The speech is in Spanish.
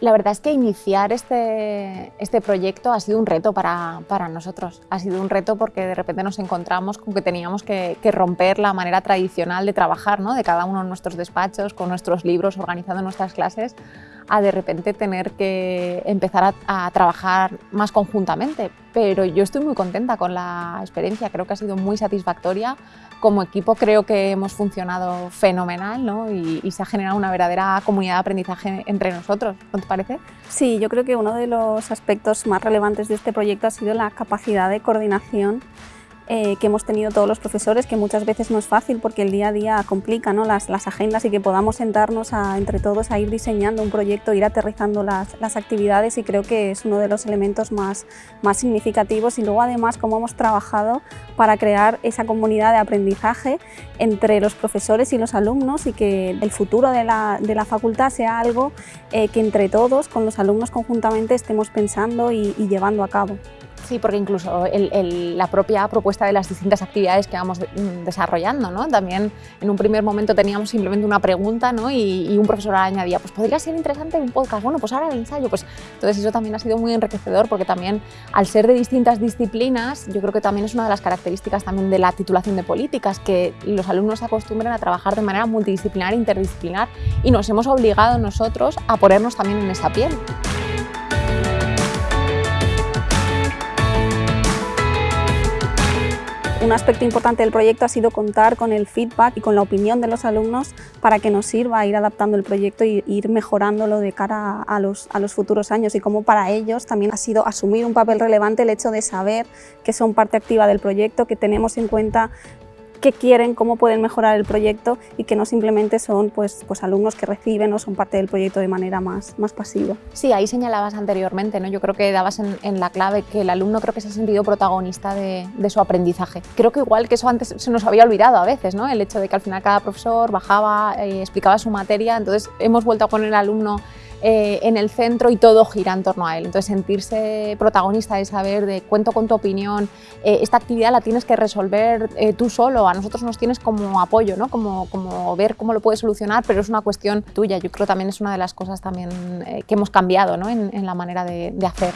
La verdad es que iniciar este, este proyecto ha sido un reto para, para, nosotros. Ha sido un reto porque de repente nos encontramos con que teníamos que, romper la manera tradicional de trabajar, ¿no? de cada uno de nuestros despachos, con nuestros libros, organizando nuestras clases, a de repente tener que empezar a, a, trabajar más conjuntamente. Pero yo estoy muy contenta con la experiencia, creo que ha sido muy satisfactoria. Como equipo creo que hemos funcionado fenomenal ¿no? y, y se ha generado una verdadera comunidad de aprendizaje entre nosotros. ¿No te parece? Sí, yo creo que uno de los aspectos más relevantes de este proyecto ha sido la capacidad de coordinación eh, que hemos tenido todos los profesores, que muchas veces no es fácil porque el día a día complica ¿no? las, las, agendas y que podamos sentarnos a, entre todos a ir diseñando un proyecto, ir aterrizando las, las, actividades y creo que es uno de los elementos más, más significativos y luego además cómo hemos trabajado para crear esa comunidad de aprendizaje entre los profesores y los alumnos y que el futuro de la, de la facultad sea algo eh, que entre todos, con los alumnos conjuntamente, estemos pensando y, y llevando a cabo. Sí, porque incluso la propia propuesta de las distintas actividades que vamos mm, desarrollando, ¿no? También en un primer momento teníamos simplemente una pregunta ¿no? y, un profesor añadía, pues podría ser interesante un podcast, bueno, pues ahora el ensayo, pues entonces eso también ha sido muy enriquecedor porque también al ser de distintas disciplinas, yo creo que también es una de las características también de la titulación de políticas, que los alumnos se acostumbren a trabajar de manera multidisciplinar interdisciplinar y nos hemos obligado nosotros a ponernos también en esa piel. Un aspecto importante del proyecto ha sido contar con el feedback y con la opinión de los alumnos para que nos sirva ir adaptando el proyecto e ir mejorándolo de cara a los, a los futuros años y como para ellos también ha sido asumir un papel relevante el hecho de saber que son parte activa del proyecto, que tenemos en cuenta qué quieren, cómo pueden mejorar el proyecto y que no simplemente son pues, pues alumnos que reciben o son parte del proyecto de manera más, más pasiva. Sí, ahí señalabas anteriormente, ¿no? yo creo que dabas en, la clave que el alumno creo que se ha sentido protagonista de, de, su aprendizaje. Creo que igual que eso antes se nos había olvidado a veces, ¿no? el hecho de que al final cada profesor bajaba, eh, explicaba su materia, entonces hemos vuelto a poner al alumno eh, en el centro y todo gira en torno a él. Entonces sentirse protagonista de saber de cuento con tu opinión, eh, esta actividad la tienes que resolver eh, tú solo, a nosotros nos tienes como apoyo, ¿no? como, como ver cómo lo puedes solucionar, pero es una cuestión tuya. Yo creo también es una de las cosas también que hemos cambiado ¿no? en, la manera de hacer.